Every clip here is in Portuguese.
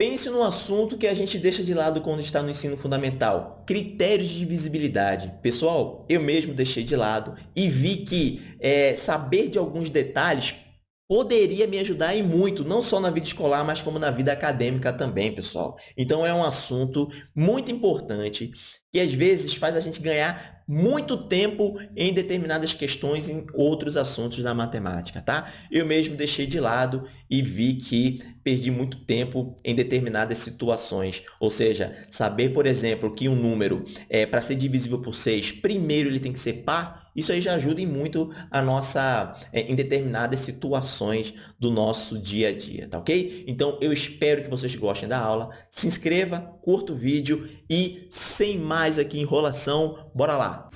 Pense no assunto que a gente deixa de lado quando está no ensino fundamental, critérios de divisibilidade. Pessoal, eu mesmo deixei de lado e vi que é, saber de alguns detalhes poderia me ajudar e muito, não só na vida escolar, mas como na vida acadêmica também, pessoal. Então, é um assunto muito importante que às vezes faz a gente ganhar muito tempo em determinadas questões em outros assuntos da matemática, tá? Eu mesmo deixei de lado e vi que perdi muito tempo em determinadas situações. Ou seja, saber, por exemplo, que um número, é, para ser divisível por 6, primeiro ele tem que ser par, isso aí já ajuda muito a nossa, é, em determinadas situações do nosso dia a dia, tá ok? Então, eu espero que vocês gostem da aula. Se inscreva, curta o vídeo e, sem mais aqui enrolação, bora lá!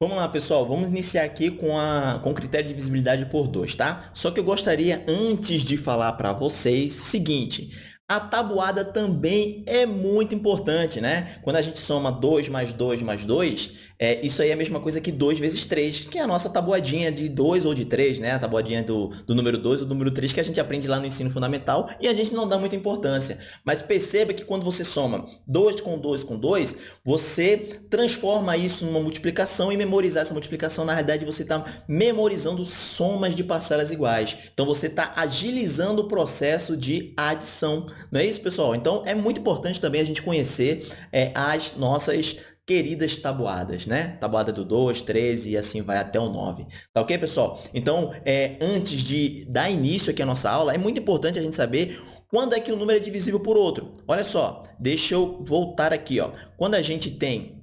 Vamos lá, pessoal. Vamos iniciar aqui com, a, com o critério de visibilidade por 2, tá? Só que eu gostaria, antes de falar para vocês, o seguinte. A tabuada também é muito importante, né? Quando a gente soma 2 mais 2 mais 2, é, isso aí é a mesma coisa que 2 vezes 3, que é a nossa tabuadinha de 2 ou de 3, né? A tabuadinha do, do número 2 ou do número 3 que a gente aprende lá no ensino fundamental e a gente não dá muita importância. Mas perceba que quando você soma 2 com 2 com 2, você transforma isso numa multiplicação e memorizar essa multiplicação, na realidade, você está memorizando somas de parcelas iguais. Então, você está agilizando o processo de adição não é isso, pessoal? Então, é muito importante também a gente conhecer é, as nossas queridas tabuadas, né? Tabuada do 2, 13 e assim vai até o 9. Tá ok, pessoal? Então, é, antes de dar início aqui à nossa aula, é muito importante a gente saber quando é que o número é divisível por outro. Olha só, deixa eu voltar aqui. Ó. Quando a gente tem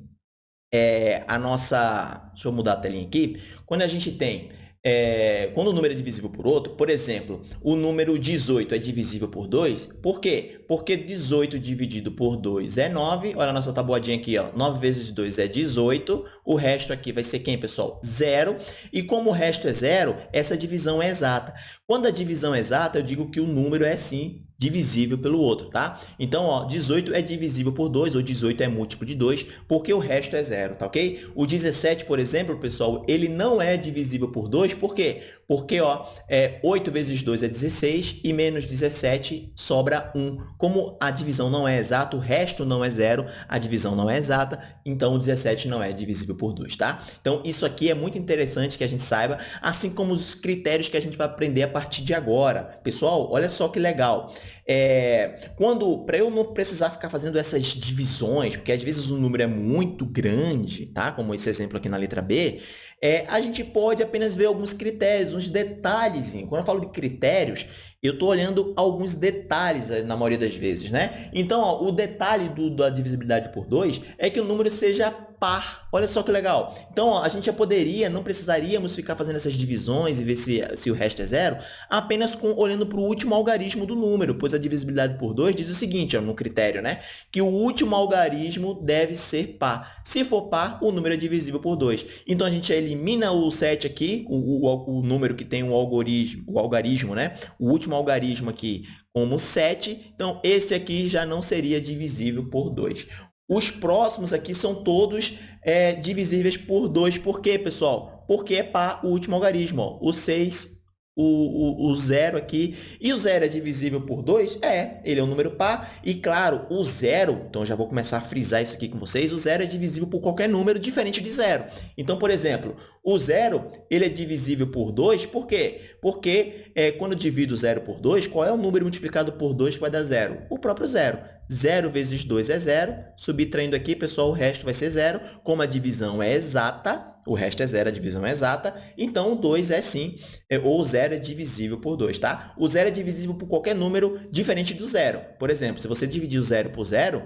é, a nossa... Deixa eu mudar a telinha aqui. Quando a gente tem é, quando o número é divisível por outro, por exemplo, o número 18 é divisível por 2, por quê? Porque 18 dividido por 2 é 9, olha a nossa tabuadinha aqui, ó, 9 vezes 2 é 18, o resto aqui vai ser quem, pessoal? Zero, e como o resto é zero, essa divisão é exata. Quando a divisão é exata, eu digo que o número é, sim, divisível pelo outro, tá? Então, ó, 18 é divisível por 2, ou 18 é múltiplo de 2, porque o resto é zero, tá ok? O 17, por exemplo, pessoal, ele não é divisível por 2, por quê? Porque ó, é, 8 vezes 2 é 16 e menos 17 sobra 1. Como a divisão não é exata, o resto não é zero, a divisão não é exata, então o 17 não é divisível por 2, tá? Então, isso aqui é muito interessante que a gente saiba, assim como os critérios que a gente vai aprender a partir de agora. Pessoal, olha só que legal. É, quando, para eu não precisar ficar fazendo essas divisões, porque às vezes o número é muito grande, tá? Como esse exemplo aqui na letra B, é, a gente pode apenas ver alguns critérios, uns detalhes. Quando eu falo de critérios, eu estou olhando alguns detalhes eh, na maioria das vezes, né? Então, ó, o detalhe do, da divisibilidade por 2 é que o número seja par. Olha só que legal. Então, ó, a gente já poderia, não precisaríamos ficar fazendo essas divisões e ver se, se o resto é zero, apenas com, olhando para o último algarismo do número, pois a divisibilidade por 2 diz o seguinte, ó, no critério, né? Que o último algarismo deve ser par. Se for par, o número é divisível por 2. Então, a gente elimina o 7 aqui, o, o, o número que tem o algoritmo, o algarismo, né? O último algarismo aqui como 7, então esse aqui já não seria divisível por 2. Os próximos aqui são todos é, divisíveis por 2. Por quê, pessoal? Porque é par o último algarismo. Ó. O 6 o, o, o zero aqui. E o zero é divisível por 2? É, ele é um número par. E, claro, o zero, então já vou começar a frisar isso aqui com vocês, o zero é divisível por qualquer número diferente de zero. Então, por exemplo, o zero ele é divisível por 2, por quê? Porque é, quando eu divido zero por 2, qual é o número multiplicado por 2 que vai dar zero? O próprio zero. 0 vezes 2 é zero. Subtraindo aqui, pessoal, o resto vai ser zero. Como a divisão é exata, o resto é zero, a divisão é exata, então o 2 é sim, é, ou o zero é divisível por 2, tá? O zero é divisível por qualquer número diferente do zero. Por exemplo, se você dividir o zero por zero,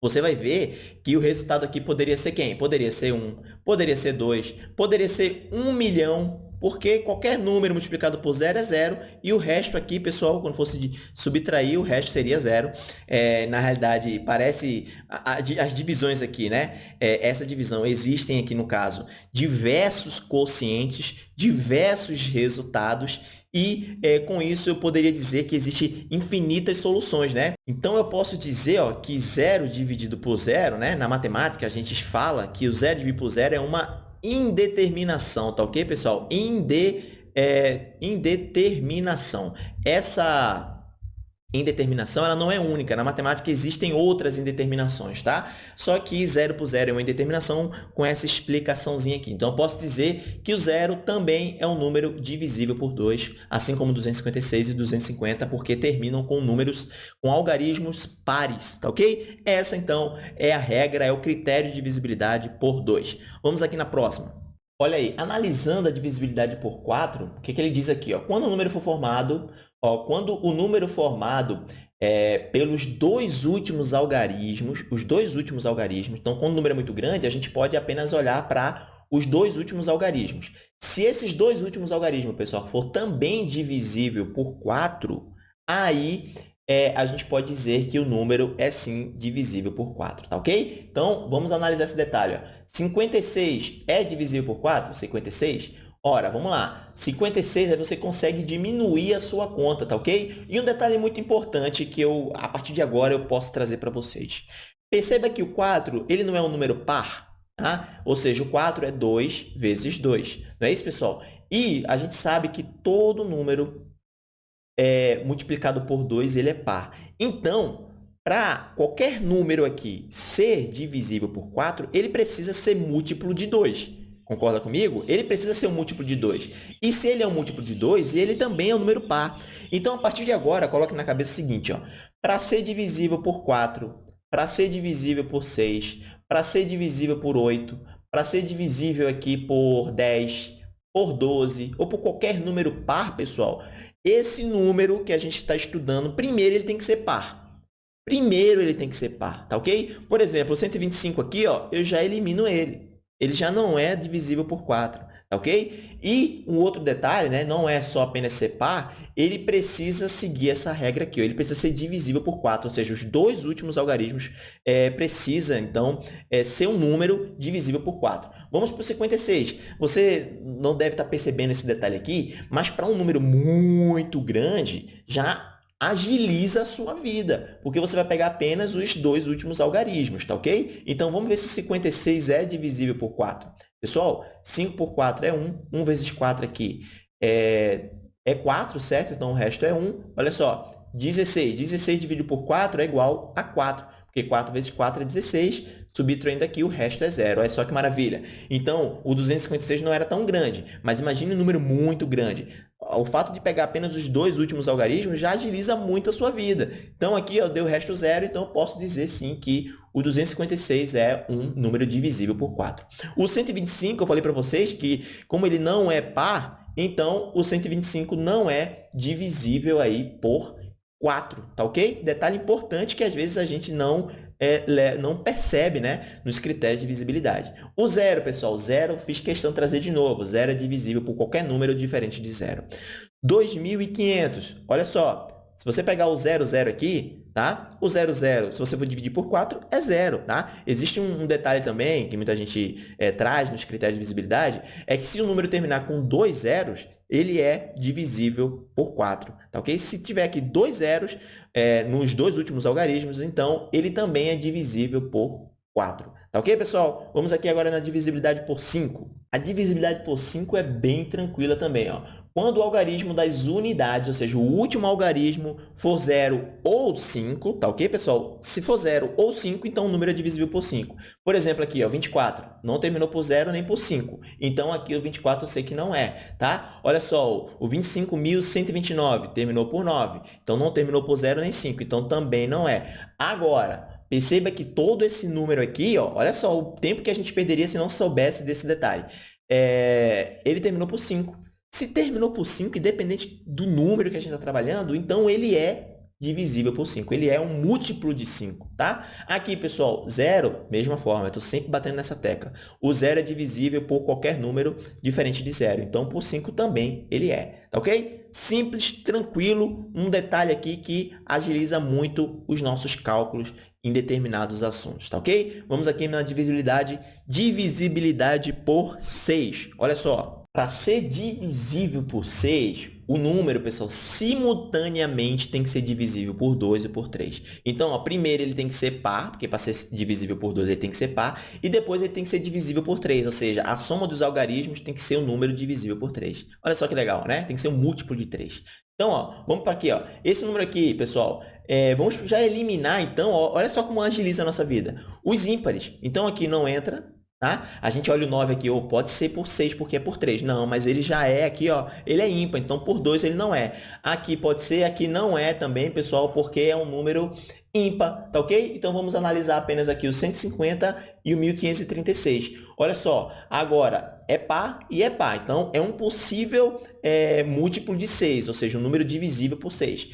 você vai ver que o resultado aqui poderia ser quem? Poderia ser 1, poderia ser 2, poderia ser 1 milhão porque qualquer número multiplicado por zero é zero, e o resto aqui, pessoal, quando fosse subtrair, o resto seria zero. É, na realidade, parece a, a, as divisões aqui, né? É, essa divisão, existem aqui, no caso, diversos quocientes, diversos resultados, e é, com isso eu poderia dizer que existe infinitas soluções, né? Então eu posso dizer ó, que zero dividido por zero, né? na matemática a gente fala que o zero dividido por zero é uma indeterminação, tá ok, pessoal? Inde, é, indeterminação. Essa indeterminação ela não é única. Na matemática existem outras indeterminações, tá? Só que zero por zero é uma indeterminação com essa explicaçãozinha aqui. Então, eu posso dizer que o zero também é um número divisível por 2, assim como 256 e 250, porque terminam com números, com algarismos pares, tá ok? Essa, então, é a regra, é o critério de divisibilidade por 2. Vamos aqui na próxima. Olha aí, analisando a divisibilidade por 4, o que, que ele diz aqui? Ó? Quando o número for formado Ó, quando o número formado é, pelos dois últimos algarismos, os dois últimos algarismos, então, quando o número é muito grande, a gente pode apenas olhar para os dois últimos algarismos. Se esses dois últimos algarismos, pessoal, for também divisível por 4, aí é, a gente pode dizer que o número é sim divisível por 4, tá ok? Então, vamos analisar esse detalhe. Ó. 56 é divisível por 4? 56? Ora, vamos lá. 56 aí você consegue diminuir a sua conta, tá ok? E um detalhe muito importante que eu, a partir de agora, eu posso trazer para vocês. Perceba que o 4 ele não é um número par, tá? Ou seja, o 4 é 2 vezes 2. Não é isso, pessoal? E a gente sabe que todo número é, multiplicado por 2 ele é par. Então, para qualquer número aqui ser divisível por 4, ele precisa ser múltiplo de 2. Concorda comigo? Ele precisa ser um múltiplo de 2. E se ele é um múltiplo de 2, ele também é um número par. Então, a partir de agora, coloque na cabeça o seguinte. Para ser divisível por 4, para ser divisível por 6, para ser divisível por 8, para ser divisível aqui por 10, por 12 ou por qualquer número par, pessoal, esse número que a gente está estudando, primeiro ele tem que ser par. Primeiro ele tem que ser par, tá ok? Por exemplo, o 125 aqui, ó, eu já elimino ele ele já não é divisível por 4, tá ok? E um outro detalhe, né, não é só apenas ser par, ele precisa seguir essa regra aqui, ele precisa ser divisível por 4, ou seja, os dois últimos algarismos é, precisa, então, é, ser um número divisível por 4. Vamos para o 56. Você não deve estar percebendo esse detalhe aqui, mas para um número muito grande, já agiliza a sua vida, porque você vai pegar apenas os dois últimos algarismos, tá ok? Então, vamos ver se 56 é divisível por 4. Pessoal, 5 por 4 é 1, 1 vezes 4 aqui é, é 4, certo? Então, o resto é 1. Olha só, 16. 16 dividido por 4 é igual a 4, porque 4 vezes 4 é 16, subtraindo aqui, o resto é zero. Olha só que maravilha. Então, o 256 não era tão grande, mas imagine um número muito grande o fato de pegar apenas os dois últimos algarismos já agiliza muito a sua vida. Então, aqui eu dei o resto zero, então eu posso dizer sim que o 256 é um número divisível por 4. O 125, eu falei para vocês que, como ele não é par, então o 125 não é divisível aí por 4, tá ok? Detalhe importante que às vezes a gente não é, não percebe né, nos critérios de visibilidade. O zero, pessoal, zero, fiz questão de trazer de novo. Zero é divisível por qualquer número diferente de zero. 2.500, olha só, se você pegar o zero, zero aqui, tá? O zero, zero, se você for dividir por 4, é zero, tá? Existe um, detalhe também que muita gente é, traz nos critérios de visibilidade, é que se o número terminar com dois zeros, ele é divisível por 4, tá ok? Se tiver aqui dois zeros é, nos dois últimos algarismos, então ele também é divisível por 4. Tá ok, pessoal? Vamos aqui agora na divisibilidade por 5. A divisibilidade por 5 é bem tranquila também. Ó. Quando o algarismo das unidades, ou seja, o último algarismo for 0 ou 5, tá ok, pessoal? Se for 0 ou 5, então o número é divisível por 5. Por exemplo, aqui, ó, 24, não terminou por 0 nem por 5. Então, aqui o 24 eu sei que não é, tá? Olha só, o 25.129 terminou por 9. Então, não terminou por 0 nem 5. Então, também não é. Agora, perceba que todo esse número aqui, ó, olha só o tempo que a gente perderia se não soubesse desse detalhe. É, ele terminou por 5. Se terminou por 5, independente do número que a gente está trabalhando, então ele é divisível por 5. Ele é um múltiplo de 5, tá? Aqui, pessoal, zero, mesma forma, eu estou sempre batendo nessa tecla. O zero é divisível por qualquer número diferente de zero. Então, por 5 também ele é, tá ok? Simples, tranquilo, um detalhe aqui que agiliza muito os nossos cálculos em determinados assuntos, tá ok? Vamos aqui na divisibilidade, divisibilidade por 6. Olha só, para ser divisível por 6, o número, pessoal, simultaneamente tem que ser divisível por 2 e por 3. Então, ó, primeiro ele tem que ser par, porque para ser divisível por 2 ele tem que ser par, e depois ele tem que ser divisível por 3, ou seja, a soma dos algarismos tem que ser um número divisível por 3. Olha só que legal, né? Tem que ser um múltiplo de 3. Então, ó, vamos para aqui. Ó. Esse número aqui, pessoal, é, vamos já eliminar, então, ó, olha só como agiliza a nossa vida. Os ímpares. Então, aqui não entra, Tá? A gente olha o 9 aqui, ou pode ser por 6, porque é por 3. Não, mas ele já é aqui, ó, ele é ímpar, então por 2 ele não é. Aqui pode ser, aqui não é também, pessoal, porque é um número ímpar, tá ok? Então, vamos analisar apenas aqui o 150 e o 1536. Olha só, agora é par e é par, então é um possível é, múltiplo de 6, ou seja, um número divisível por 6.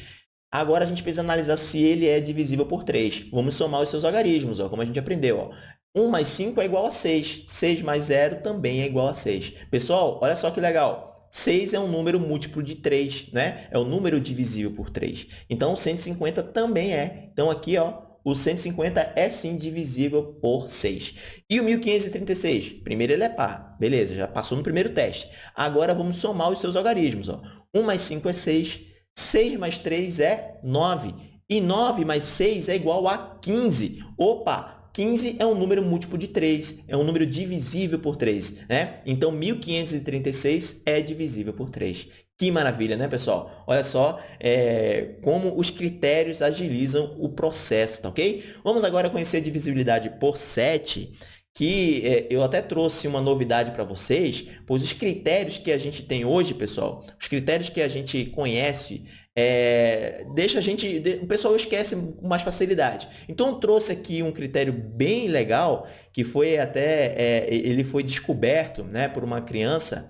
Agora, a gente precisa analisar se ele é divisível por 3. Vamos somar os seus algarismos, ó, como a gente aprendeu. Ó. 1 mais 5 é igual a 6. 6 mais 0 também é igual a 6. Pessoal, olha só que legal. 6 é um número múltiplo de 3, né? É o um número divisível por 3. Então, 150 também é. Então, aqui, ó, o 150 é sim divisível por 6. E o 1536? Primeiro ele é par. Beleza, já passou no primeiro teste. Agora, vamos somar os seus algarismos. Ó. 1 mais 5 é 6. 6 mais 3 é 9. E 9 mais 6 é igual a 15. Opa! 15 é um número múltiplo de 3, é um número divisível por 3, né? Então, 1536 é divisível por 3. Que maravilha, né, pessoal? Olha só é, como os critérios agilizam o processo, tá ok? Vamos agora conhecer a divisibilidade por 7, que é, eu até trouxe uma novidade para vocês, pois os critérios que a gente tem hoje, pessoal, os critérios que a gente conhece é, deixa a gente, o pessoal esquece com mais facilidade. Então, eu trouxe aqui um critério bem legal, que foi até, é, ele foi descoberto né, por uma criança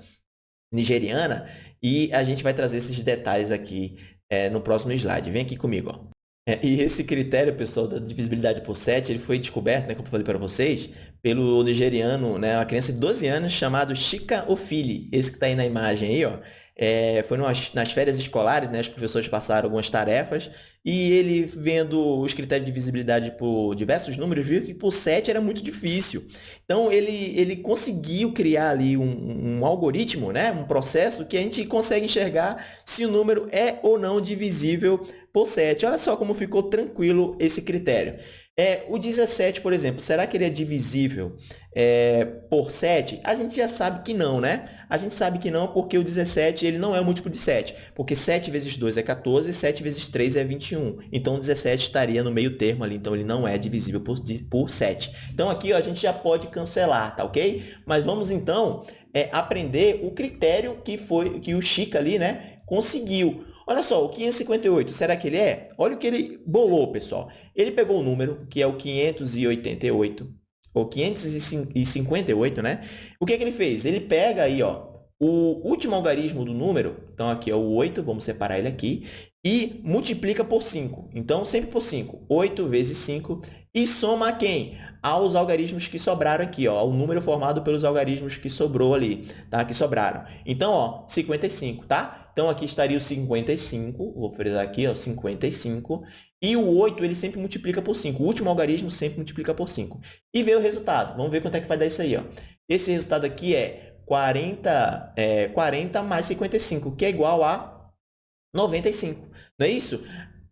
nigeriana, e a gente vai trazer esses detalhes aqui é, no próximo slide. Vem aqui comigo. Ó. É, e esse critério, pessoal, da divisibilidade por 7, ele foi descoberto, né, como eu falei para vocês, pelo nigeriano, né, uma criança de 12 anos chamado Chika Ofili, esse que está aí na imagem aí, ó. É, foi numas, nas férias escolares, né, os professores passaram algumas tarefas e ele, vendo os critérios de visibilidade por diversos números, viu que por 7 era muito difícil. Então, ele, ele conseguiu criar ali um, um algoritmo, né, um processo que a gente consegue enxergar se o número é ou não divisível por 7. Olha só como ficou tranquilo esse critério. É, o 17, por exemplo, será que ele é divisível é, por 7? A gente já sabe que não, né? A gente sabe que não porque o 17 ele não é múltiplo de 7. Porque 7 vezes 2 é 14 e 7 vezes 3 é 21. Então, o 17 estaria no meio termo ali. Então, ele não é divisível por, por 7. Então, aqui ó, a gente já pode cancelar, tá ok? Mas vamos, então, é, aprender o critério que, foi, que o Chica ali né, conseguiu. Olha só, o 558, será que ele é? Olha o que ele bolou, pessoal. Ele pegou o número, que é o 588, ou 558, né? O que, é que ele fez? Ele pega aí, ó, o último algarismo do número, então aqui é o 8, vamos separar ele aqui, e multiplica por 5. Então, sempre por 5. 8 vezes 5. E soma a quem? Aos algarismos que sobraram aqui, ó, o número formado pelos algarismos que sobrou ali, tá? Que sobraram. Então, ó, 55, tá? Então, aqui estaria o 55, vou frisar aqui, ó, 55. E o 8, ele sempre multiplica por 5. O último algarismo sempre multiplica por 5. E veio o resultado. Vamos ver quanto é que vai dar isso aí. Ó. Esse resultado aqui é 40, é 40 mais 55, que é igual a 95. Não é isso?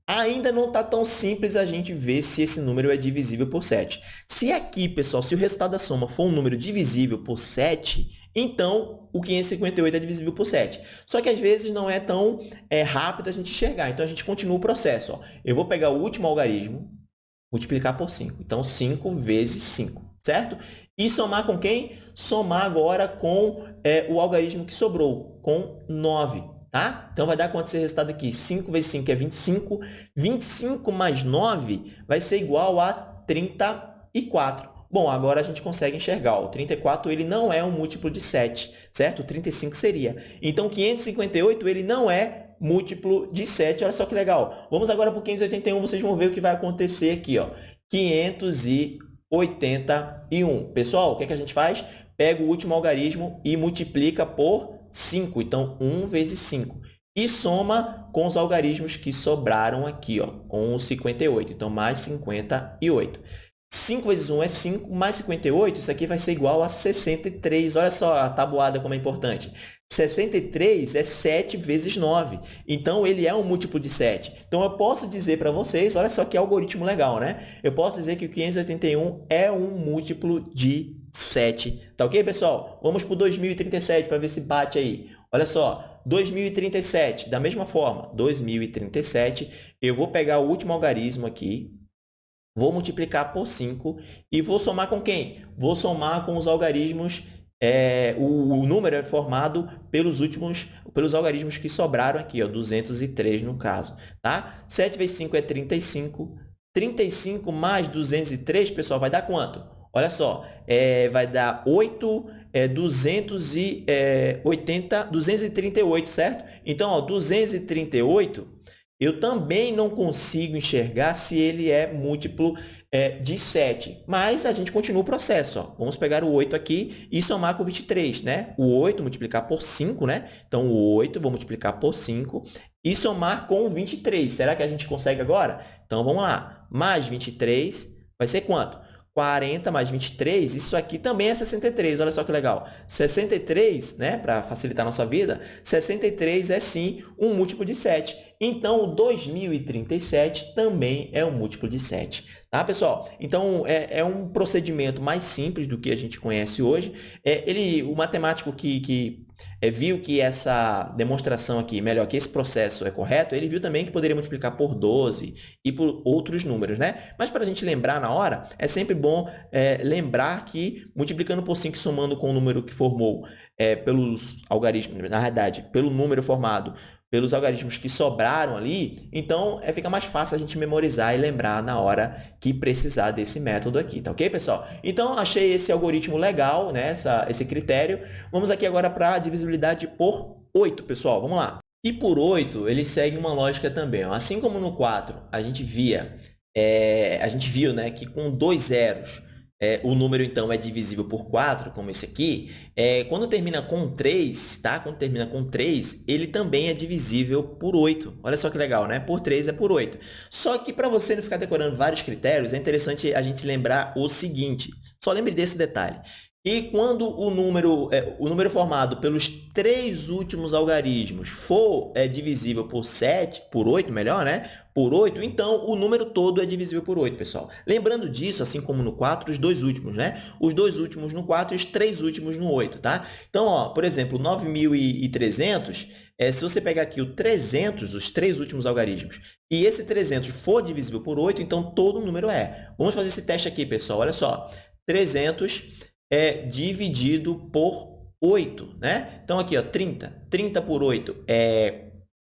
Ainda não está tão simples a gente ver se esse número é divisível por 7. Se aqui, pessoal, se o resultado da soma for um número divisível por 7, então o 558 é divisível por 7. Só que às vezes não é tão é, rápido a gente enxergar. Então, a gente continua o processo. Ó. Eu vou pegar o último algarismo, multiplicar por 5. Então, 5 vezes 5, certo? E somar com quem? Somar agora com é, o algarismo que sobrou, com 9. Tá? Então, vai dar quanto esse resultado aqui? 5 vezes 5 é 25. 25 mais 9 vai ser igual a 34. Bom, agora a gente consegue enxergar. O 34 ele não é um múltiplo de 7, certo? O 35 seria. Então, 558 ele não é múltiplo de 7. Olha só que legal. Vamos agora para o 581, vocês vão ver o que vai acontecer aqui. Ó. 581. Pessoal, o que, é que a gente faz? Pega o último algarismo e multiplica por 5. Então, 1 vezes 5. E soma com os algarismos que sobraram aqui, ó, com o 58. Então, mais 58. 5 vezes 1 é 5, mais 58, isso aqui vai ser igual a 63. Olha só a tabuada como é importante. 63 é 7 vezes 9. Então, ele é um múltiplo de 7. Então, eu posso dizer para vocês, olha só que algoritmo legal, né? Eu posso dizer que o 581 é um múltiplo de 7. Tá ok, pessoal? Vamos para o 2037 para ver se bate aí. Olha só, 2037, da mesma forma, 2037, eu vou pegar o último algarismo aqui, vou multiplicar por 5 e vou somar com quem? Vou somar com os algarismos, é, o, o, número é formado pelos últimos, pelos algarismos que sobraram aqui, ó, 203 no caso. Tá? 7 vezes 5 é 35. 35 mais 203, pessoal, vai dar quanto? Olha só, é, vai dar 8, é, 280, 238, certo? Então, ó, 238 eu também não consigo enxergar se ele é múltiplo é, de 7. Mas a gente continua o processo. Ó. Vamos pegar o 8 aqui e somar com 23. Né? O 8 multiplicar por 5. Né? Então, o 8 vou multiplicar por 5 e somar com o 23. Será que a gente consegue agora? Então, vamos lá. Mais 23 vai ser quanto? 40 mais 23, isso aqui também é 63, olha só que legal. 63, né, para facilitar a nossa vida, 63 é sim um múltiplo de 7. Então, o 2037 também é um múltiplo de 7. Tá, pessoal? Então, é, é um procedimento mais simples do que a gente conhece hoje. É, ele, o matemático que, que é, viu que essa demonstração aqui, melhor, que esse processo é correto, ele viu também que poderia multiplicar por 12 e por outros números, né? Mas para a gente lembrar na hora, é sempre bom é, lembrar que multiplicando por 5 somando com o número que formou é, pelos algarismos, na verdade, pelo número formado pelos algarismos que sobraram ali, então é, fica mais fácil a gente memorizar e lembrar na hora que precisar desse método aqui, tá ok, pessoal? Então, achei esse algoritmo legal, né, essa, esse critério. Vamos aqui agora para a divisibilidade por 8, pessoal, vamos lá. E por 8, ele segue uma lógica também. Assim como no 4, a gente via, é, a gente viu né, que com dois zeros é, o número, então, é divisível por 4, como esse aqui, é, quando termina com 3, tá? Quando termina com 3, ele também é divisível por 8. Olha só que legal, né? Por 3 é por 8. Só que, para você não ficar decorando vários critérios, é interessante a gente lembrar o seguinte. Só lembre desse detalhe. E quando o número, é, o número formado pelos três últimos algarismos for é, divisível por 7, por 8, melhor, né? Por 8, então o número todo é divisível por 8, pessoal. Lembrando disso, assim como no 4, os dois últimos, né? Os dois últimos no 4 e os três últimos no 8, tá? Então, ó, por exemplo, 9.300, é, se você pegar aqui o 300, os três últimos algarismos, e esse 300 for divisível por 8, então todo o número é. Vamos fazer esse teste aqui, pessoal. Olha só. 300 é dividido por 8, né? Então, aqui, ó, 30. 30 por 8 é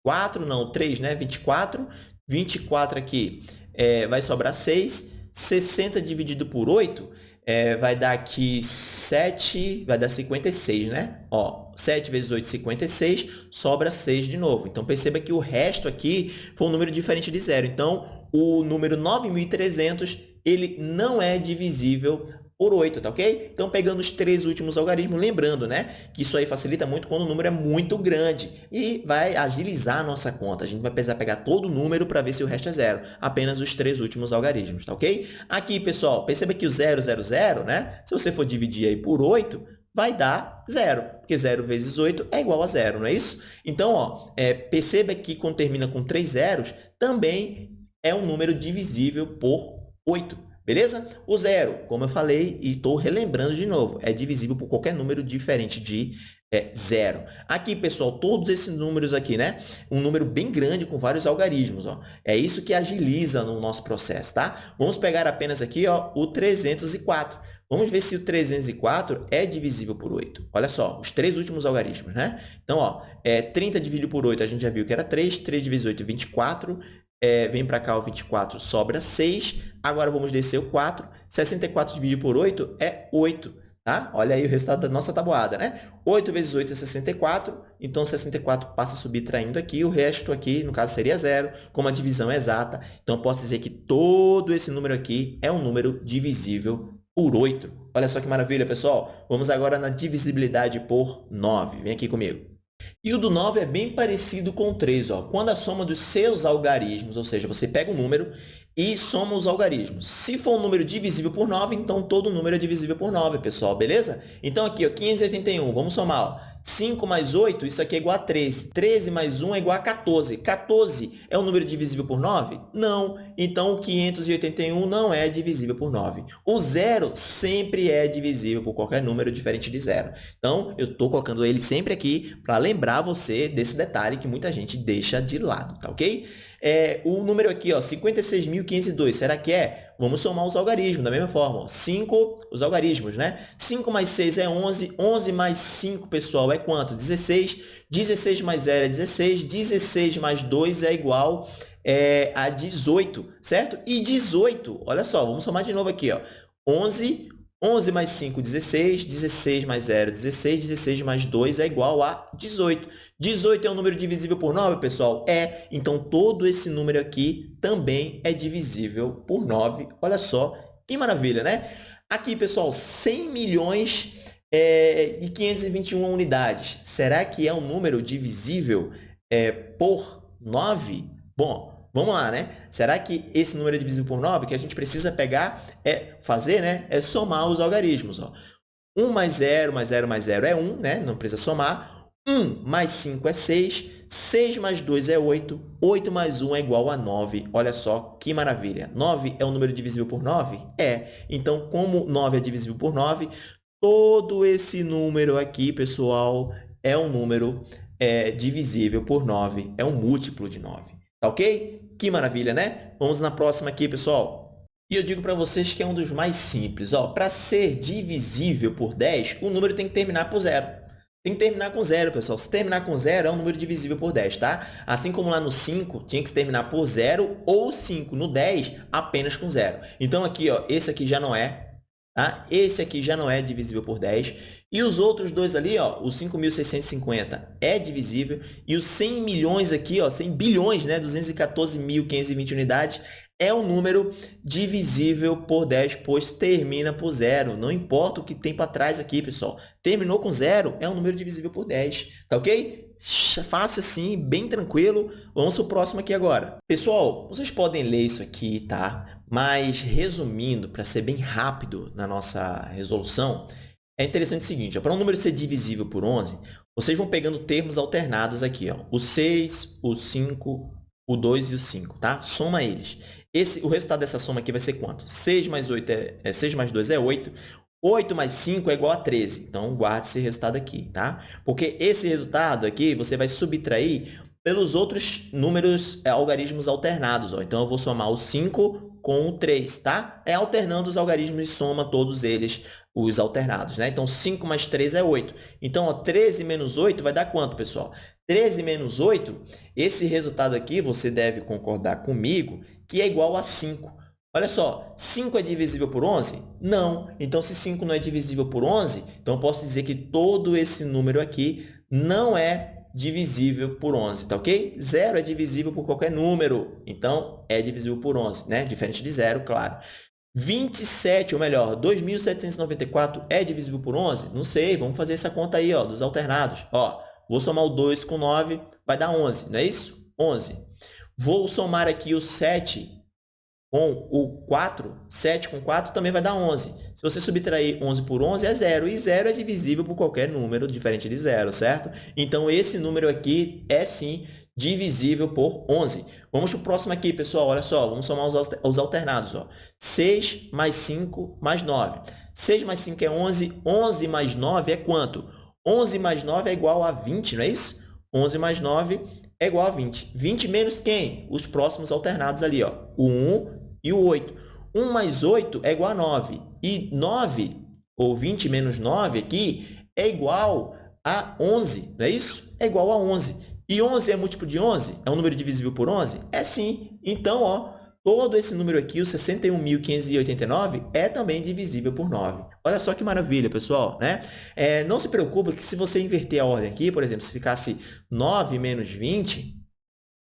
4, não, 3, né? 24. 24 aqui é, vai sobrar 6. 60 dividido por 8 é, vai dar aqui 7, vai dar 56, né? Ó, 7 vezes 8, 56, sobra 6 de novo. Então, perceba que o resto aqui foi um número diferente de zero. Então, o número 9.300, ele não é divisível por 8, tá ok? Então, pegando os três últimos algarismos, lembrando, né, que isso aí facilita muito quando o número é muito grande e vai agilizar a nossa conta. A gente vai precisar pegar todo o número para ver se o resto é zero, apenas os três últimos algarismos, tá ok? Aqui, pessoal, perceba que o 0, 0, 0, né, se você for dividir aí por 8, vai dar zero, porque 0 vezes 8 é igual a zero, não é isso? Então, ó, é, perceba que quando termina com três zeros, também é um número divisível por 8. Beleza? O zero, como eu falei e estou relembrando de novo, é divisível por qualquer número diferente de é, zero. Aqui, pessoal, todos esses números aqui, né? Um número bem grande com vários algarismos, ó. É isso que agiliza no nosso processo, tá? Vamos pegar apenas aqui, ó, o 304. Vamos ver se o 304 é divisível por 8. Olha só, os três últimos algarismos, né? Então, ó, é, 30 dividido por 8, a gente já viu que era 3. 3 vezes 8 é 24 é, vem para cá o 24, sobra 6. Agora, vamos descer o 4. 64 dividido por 8 é 8. Tá? Olha aí o resultado da nossa tabuada, né? 8 vezes 8 é 64, então 64 passa subtraindo aqui, o resto aqui, no caso, seria zero, como a divisão é exata. Então, posso dizer que todo esse número aqui é um número divisível por 8. Olha só que maravilha, pessoal! Vamos agora na divisibilidade por 9. Vem aqui comigo. E o do 9 é bem parecido com o 3. Ó. Quando a soma dos seus algarismos, ou seja, você pega um número e soma os algarismos. Se for um número divisível por 9, então todo número é divisível por 9, pessoal, beleza? Então, aqui, ó, 581, vamos somar. Ó. 5 mais 8, isso aqui é igual a 13. 13 mais 1 é igual a 14. 14 é um número divisível por 9? Não. Então, o 581 não é divisível por 9. O zero sempre é divisível por qualquer número diferente de zero. Então, eu estou colocando ele sempre aqui para lembrar você desse detalhe que muita gente deixa de lado, tá ok? É, o número aqui, 56.502, será que é? Vamos somar os algarismos da mesma forma. 5, os algarismos, né? 5 mais 6 é 11. 11 mais 5, pessoal, é quanto? 16. 16 mais 0 é 16. 16 mais 2 é igual é, a 18, certo? E 18, olha só, vamos somar de novo aqui. Ó. 11 11 mais 5, 16. 16 mais 0, 16. 16 mais 2 é igual a 18. 18 é um número divisível por 9, pessoal? É. Então, todo esse número aqui também é divisível por 9. Olha só, que maravilha, né? Aqui, pessoal, 100 milhões é, e 521 unidades. Será que é um número divisível é, por 9? Bom, Vamos lá, né? Será que esse número é divisível por 9? O que a gente precisa pegar, é fazer, né? É somar os algarismos. Ó. 1 mais 0 mais 0 mais 0 é 1, né? Não precisa somar. 1 mais 5 é 6. 6 mais 2 é 8. 8 mais 1 é igual a 9. Olha só que maravilha. 9 é um número divisível por 9? É. Então, como 9 é divisível por 9, todo esse número aqui, pessoal, é um número é, divisível por 9. É um múltiplo de 9. Tá ok? Que maravilha, né? Vamos na próxima aqui, pessoal. E eu digo para vocês que é um dos mais simples. Para ser divisível por 10, o número tem que terminar por zero. Tem que terminar com zero, pessoal. Se terminar com zero, é um número divisível por 10, tá? Assim como lá no 5, tinha que terminar por zero ou 5. No 10, apenas com zero. Então, aqui, ó, esse aqui já não é. Tá? Esse aqui já não é divisível por 10. E os outros dois ali, ó, o 5.650 é divisível. E os 100 milhões aqui, ó, 100 bilhões, né, 214.520 unidades, é um número divisível por 10, pois termina por zero. Não importa o que tem para trás aqui, pessoal. Terminou com zero, é um número divisível por 10. Tá ok? Fácil assim, bem tranquilo. Vamos para o próximo aqui agora. Pessoal, vocês podem ler isso aqui, tá? Mas, resumindo, para ser bem rápido na nossa resolução, é interessante o seguinte, para um número ser divisível por 11, vocês vão pegando termos alternados aqui, ó, o 6, o 5, o 2 e o 5, tá? Soma eles. Esse, o resultado dessa soma aqui vai ser quanto? 6 mais, 8 é, é 6 mais 2 é 8, 8 mais 5 é igual a 13. Então, guarde esse resultado aqui, tá? Porque esse resultado aqui, você vai subtrair pelos outros números, é, algarismos alternados. Ó. Então, eu vou somar o 5 com o 3, tá? É alternando os algarismos e soma todos eles, os alternados, né? Então, 5 mais 3 é 8. Então, ó, 13 menos 8 vai dar quanto, pessoal? 13 menos 8, esse resultado aqui, você deve concordar comigo, que é igual a 5. Olha só, 5 é divisível por 11? Não. Então, se 5 não é divisível por 11, então eu posso dizer que todo esse número aqui não é divisível por 11, tá ok? Zero é divisível por qualquer número, então é divisível por 11, né? Diferente de zero, claro. 27, ou melhor, 2.794 é divisível por 11? Não sei, vamos fazer essa conta aí, ó, dos alternados. Ó, vou somar o 2 com 9, vai dar 11, não é isso? 11. Vou somar aqui o 7 com o 4, 7 com 4 também vai dar 11. Se você subtrair 11 por 11, é zero. E zero é divisível por qualquer número diferente de zero, certo? Então, esse número aqui é, sim, divisível por 11. Vamos para o próximo aqui, pessoal. Olha só, vamos somar os alternados. Ó. 6 mais 5 mais 9. 6 mais 5 é 11. 11 mais 9 é quanto? 11 mais 9 é igual a 20, não é isso? 11 mais 9 é igual a 20. 20 menos quem? Os próximos alternados ali, ó. o 1 e o 8. 1 mais 8 é igual a 9. E 9, ou 20 menos 9 aqui, é igual a 11, não é isso? É igual a 11. E 11 é múltiplo de 11? É um número divisível por 11? É sim. Então, ó, todo esse número aqui, o 61.589, é também divisível por 9. Olha só que maravilha, pessoal. Né? É, não se preocupe que se você inverter a ordem aqui, por exemplo, se ficasse 9 menos 20,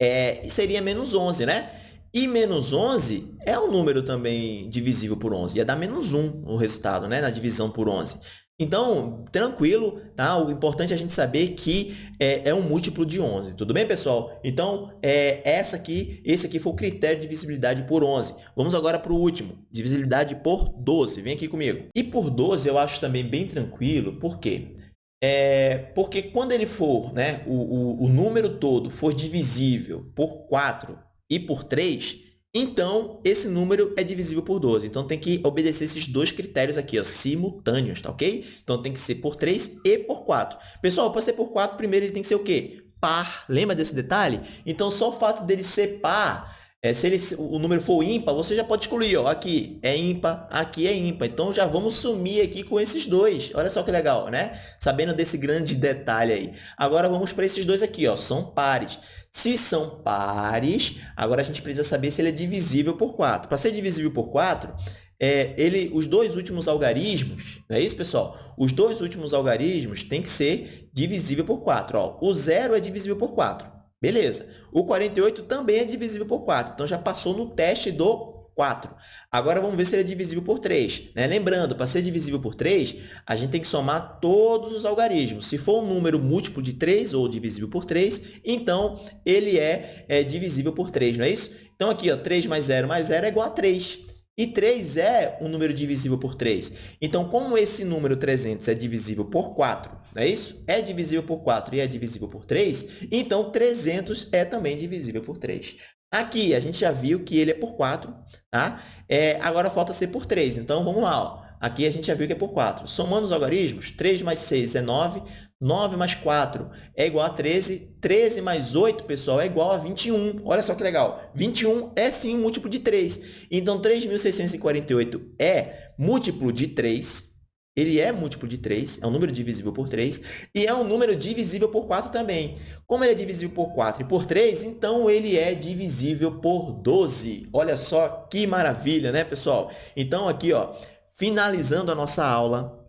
é, seria menos 11, né? E menos 11 é um número também divisível por 11. Ia dar menos 1 o resultado, né? na divisão por 11. Então, tranquilo, tá? O importante é a gente saber que é, é um múltiplo de 11. Tudo bem, pessoal? Então, é, essa aqui, esse aqui foi o critério de divisibilidade por 11. Vamos agora para o último, divisibilidade por 12. Vem aqui comigo. E por 12 eu acho também bem tranquilo, por quê? É, porque quando ele for, né, o, o, o número todo for divisível por 4 e por 3, então, esse número é divisível por 12. Então, tem que obedecer esses dois critérios aqui, ó, simultâneos, tá ok? Então, tem que ser por 3 e por 4. Pessoal, para ser por 4, primeiro ele tem que ser o quê? Par. Lembra desse detalhe? Então, só o fato dele ser par, é, se ele, o número for ímpar, você já pode excluir. Ó, aqui é ímpar, aqui é ímpar. Então, já vamos sumir aqui com esses dois. Olha só que legal, né? Sabendo desse grande detalhe aí. Agora, vamos para esses dois aqui. Ó, são pares. Se são pares, agora a gente precisa saber se ele é divisível por 4. Para ser divisível por 4, é, ele, os dois últimos algarismos, não é isso, pessoal? Os dois últimos algarismos têm que ser divisível por 4. Ó, o zero é divisível por 4. Beleza. O 48 também é divisível por 4. Então, já passou no teste do 4. Agora, vamos ver se ele é divisível por 3. Né? Lembrando, para ser divisível por 3, a gente tem que somar todos os algarismos. Se for um número múltiplo de 3 ou divisível por 3, então ele é, é divisível por 3, não é isso? Então, aqui, ó, 3 mais 0 mais 0 é igual a 3. E 3 é um número divisível por 3. Então, como esse número 300 é divisível por 4, não é isso? É divisível por 4 e é divisível por 3, então 300 é também divisível por 3. Aqui, a gente já viu que ele é por 4, tá? É, agora falta ser por 3. Então, vamos lá. Ó. Aqui a gente já viu que é por 4. Somando os algarismos, 3 mais 6 é 9, 9 mais 4 é igual a 13, 13 mais 8, pessoal, é igual a 21. Olha só que legal. 21 é sim um múltiplo de 3. Então, 3.648 é múltiplo de 3, ele é múltiplo de 3, é um número divisível por 3, e é um número divisível por 4 também. Como ele é divisível por 4 e por 3, então ele é divisível por 12. Olha só que maravilha, né, pessoal? Então, aqui, ó, finalizando a nossa aula,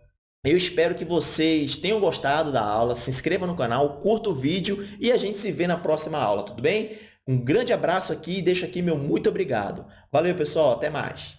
eu espero que vocês tenham gostado da aula, se inscreva no canal, curta o vídeo e a gente se vê na próxima aula, tudo bem? Um grande abraço aqui e deixo aqui meu muito obrigado. Valeu, pessoal, até mais!